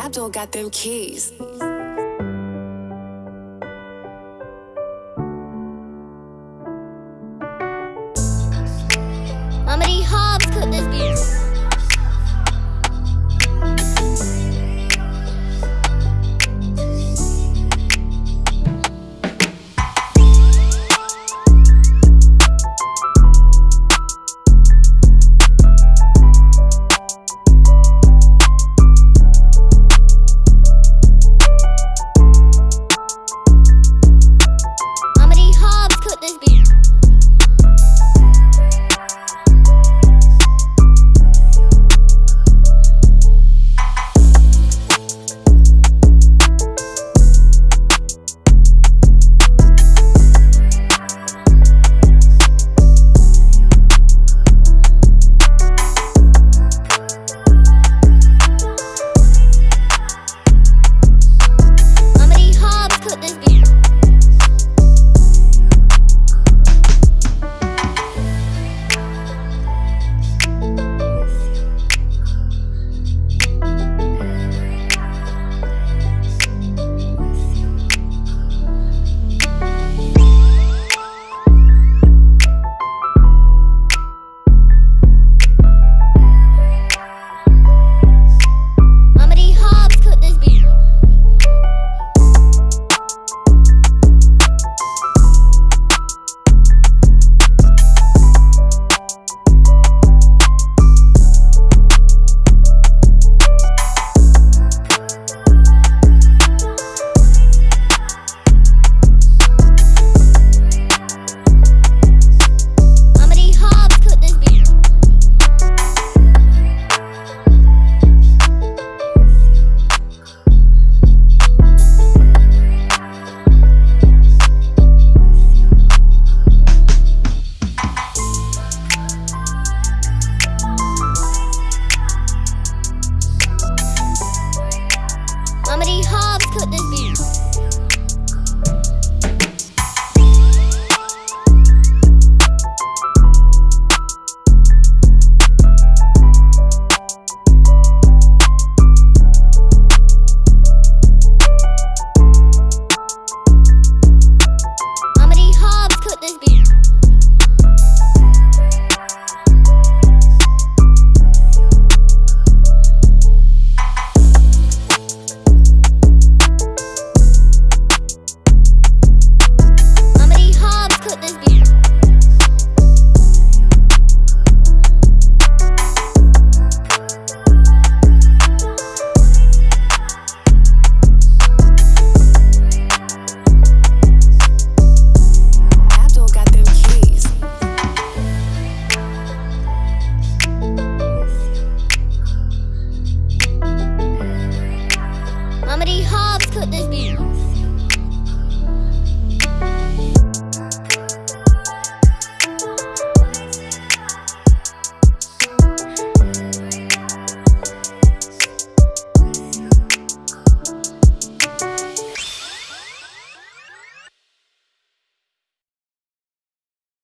Abdul got them keys. could this be?